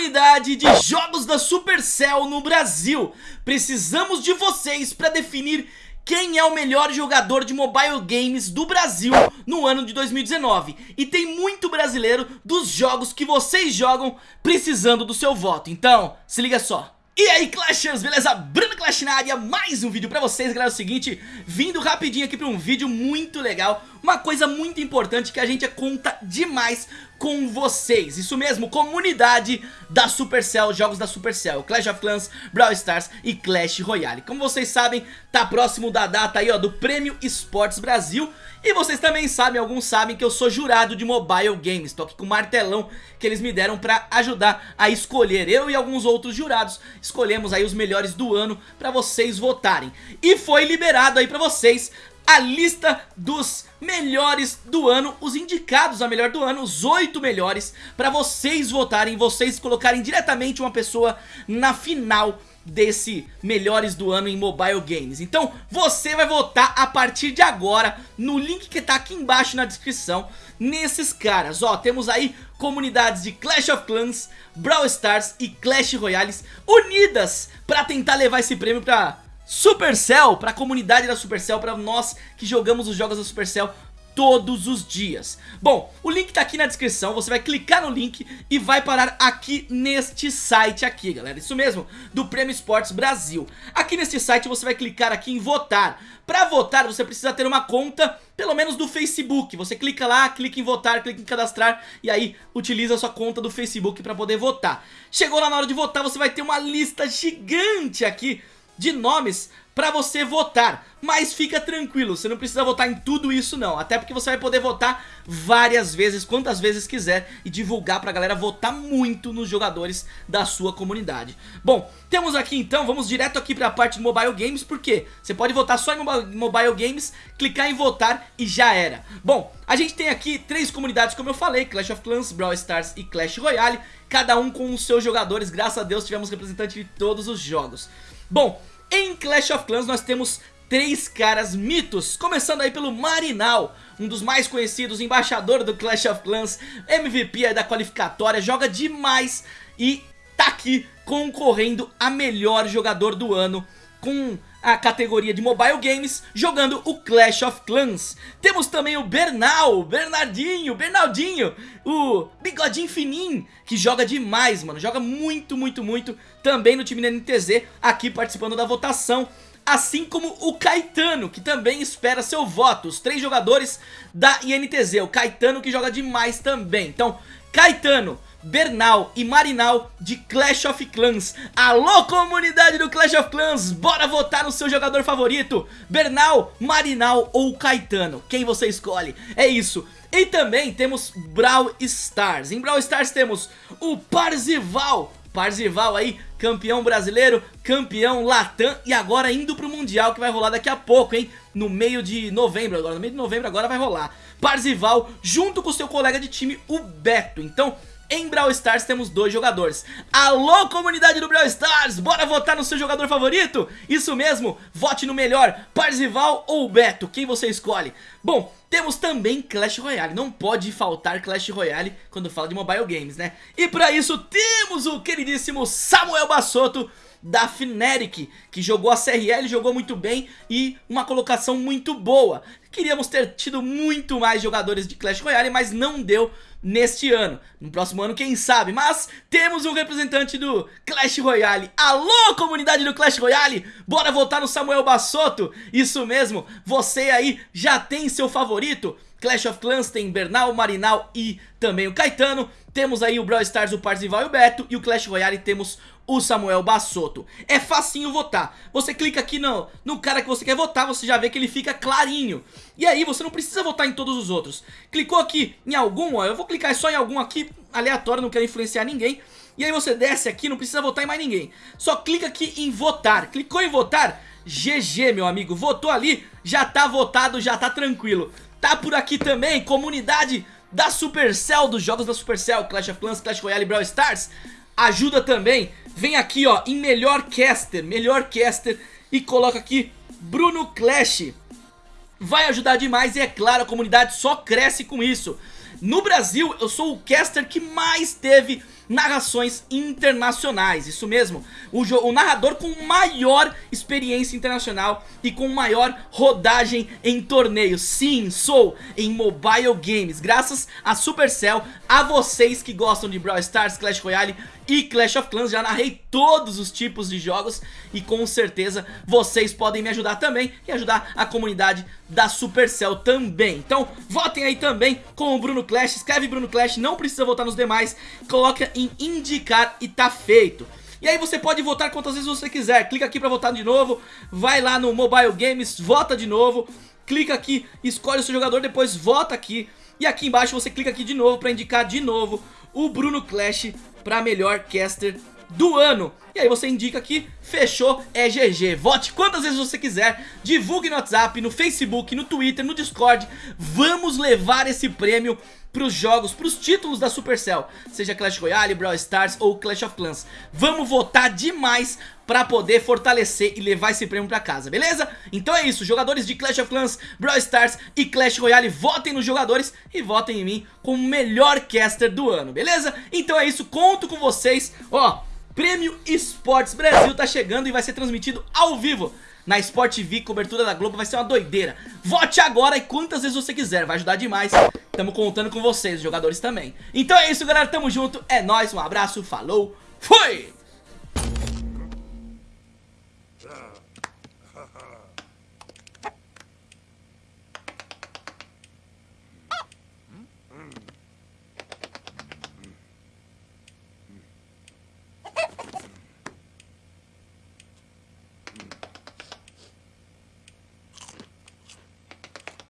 Comunidade de jogos da Supercell no Brasil. Precisamos de vocês para definir quem é o melhor jogador de mobile games do Brasil no ano de 2019 E tem muito brasileiro dos jogos que vocês jogam precisando do seu voto. Então, se liga só. E aí Clashers, beleza? Bruno Clash na área, mais um vídeo pra vocês, galera, é o seguinte Vindo rapidinho aqui pra um vídeo muito legal Uma coisa muito importante que a gente conta demais com vocês. Isso mesmo, comunidade da Supercell, jogos da Supercell. Clash of Clans, Brawl Stars e Clash Royale. Como vocês sabem, tá próximo da data aí ó, do Prêmio Esportes Brasil. E vocês também sabem, alguns sabem que eu sou jurado de mobile games. Tô aqui com o martelão que eles me deram pra ajudar a escolher. Eu e alguns outros jurados escolhemos aí os melhores do ano pra vocês votarem. E foi liberado aí pra vocês a lista dos melhores do ano, os indicados a melhor do ano, os oito melhores, para vocês votarem, vocês colocarem diretamente uma pessoa na final desse melhores do ano em mobile games. Então você vai votar a partir de agora no link que tá aqui embaixo na descrição Nesses caras, ó, temos aí comunidades de Clash of Clans, Brawl Stars e Clash Royales unidas pra tentar levar esse prêmio pra Supercell, pra comunidade da Supercell, pra nós que jogamos os jogos da Supercell todos os dias. Bom, o link tá aqui na descrição, você vai clicar no link e vai parar aqui neste site aqui, galera. Isso mesmo, do Prêmio Esportes Brasil. Aqui neste site você vai clicar aqui em votar. Pra votar você precisa ter uma conta, pelo menos do Facebook. Você clica lá, clica em votar, clica em cadastrar E aí utiliza a sua conta do Facebook pra poder votar. Chegou lá na hora de votar, você vai ter uma lista gigante aqui de nomes pra você votar. Mas fica tranquilo, você não precisa votar em tudo isso não. Até porque você vai poder votar várias vezes, quantas vezes quiser E divulgar pra galera votar muito nos jogadores da sua comunidade. Bom, temos aqui então, vamos direto aqui pra parte de mobile games Porque você pode votar só em mobile games, clicar em votar e já era. Bom, a gente tem aqui três comunidades como eu falei Clash of Clans, Brawl Stars e Clash Royale Cada um com os seus jogadores, graças a Deus tivemos representante de todos os jogos. Bom, em Clash of Clans nós temos três caras mitos, começando aí pelo Marinal, um dos mais conhecidos, embaixador do Clash of Clans, MVP da qualificatória, joga demais e tá aqui concorrendo a melhor jogador do ano com a categoria de mobile games jogando o Clash of Clans. Temos também o Bernal, Bernardinho, Bernaldinho, o bigodinho fininho, que joga demais, mano, joga muito, muito, muito, também no time da NTZ, aqui participando da votação. Assim como o Caetano, que também espera seu voto, os três jogadores da INTZ, o Caetano que joga demais também. Então, Caetano, Bernal e Marinal de Clash of Clans Alô comunidade do Clash of Clans, bora votar no seu jogador favorito Bernal, Marinal ou Caetano, quem você escolhe, é isso E também temos Brawl Stars, em Brawl Stars temos o Parzival Parzival aí, campeão brasileiro, campeão Latam e agora indo pro Mundial que vai rolar daqui a pouco, hein? No meio de novembro agora, no meio de novembro agora vai rolar. Parzival junto com seu colega de time, o Beto. Então, em Brawl Stars temos dois jogadores Alô comunidade do Brawl Stars, bora votar no seu jogador favorito? Isso mesmo, vote no melhor, Parzival ou Beto, quem você escolhe? Bom, temos também Clash Royale, não pode faltar Clash Royale quando fala de mobile games, né? E pra isso temos o queridíssimo Samuel Bassotto da Fnatic, que jogou a CRL, jogou muito bem e uma colocação muito boa. Queríamos ter tido muito mais jogadores de Clash Royale, mas não deu neste ano. No próximo ano, quem sabe? Mas temos um representante do Clash Royale. Alô, comunidade do Clash Royale! Bora votar no Samuel Bassotto? Isso mesmo, você aí já tem seu favorito? Clash of Clans tem Bernal, Marinal e também o Caetano. Temos aí o Brawl Stars, o Parzival e o Beto. E o Clash Royale temos o Samuel Bassotto. É facinho votar. Você clica aqui no, no cara que você quer votar, você já vê que ele fica clarinho. E aí você não precisa votar em todos os outros. Clicou aqui em algum, ó, eu vou clicar só em algum aqui, aleatório, não quero influenciar ninguém. E aí você desce aqui, não precisa votar em mais ninguém. Só clica aqui em votar. Clicou em votar, GG, meu amigo. Votou ali, já tá votado, já tá tranquilo. Tá por aqui também, comunidade da Supercell, dos jogos da Supercell, Clash of Clans, Clash Royale e Brawl Stars. Ajuda também, vem aqui ó, em melhor caster, melhor caster e coloca aqui Bruno Clash. Vai ajudar demais e é claro, a comunidade só cresce com isso. No Brasil, eu sou o caster que mais teve narrações internacionais, isso mesmo, o, o narrador com maior experiência internacional e com maior rodagem em torneios, sim, sou em mobile games, graças a Supercell, a vocês que gostam de Brawl Stars, Clash Royale e Clash of Clans, já narrei todos os tipos de jogos e com certeza vocês podem me ajudar também e ajudar a comunidade da Supercell também. Então votem aí também com o Bruno Clash, escreve Bruno Clash, não precisa votar nos demais, coloca em indicar e tá feito. E aí você pode votar quantas vezes você quiser, clica aqui pra votar de novo, vai lá no Mobile Games, vota de novo, clica aqui, escolhe o seu jogador, depois vota aqui, e aqui embaixo você clica aqui de novo pra indicar de novo o Bruno Clash pra melhor caster do ano. E aí você indica aqui, fechou, é GG. Vote quantas vezes você quiser, divulgue no WhatsApp, no Facebook, no Twitter, no Discord. Vamos levar esse prêmio pros jogos, pros títulos da Supercell, seja Clash Royale, Brawl Stars ou Clash of Clans. Vamos votar demais pra poder fortalecer e levar esse prêmio pra casa, beleza? Então é isso, jogadores de Clash of Clans, Brawl Stars e Clash Royale, votem nos jogadores e votem em mim como melhor caster do ano, beleza? Então é isso, conto com vocês, ó... Prêmio Esportes Brasil tá chegando e vai ser transmitido ao vivo na Sport TV, cobertura da Globo, vai ser uma doideira. Vote agora e quantas vezes você quiser, vai ajudar demais. Tamo contando com vocês, os jogadores também. Então é isso, galera, tamo junto, é nóis, um abraço, falou, fui!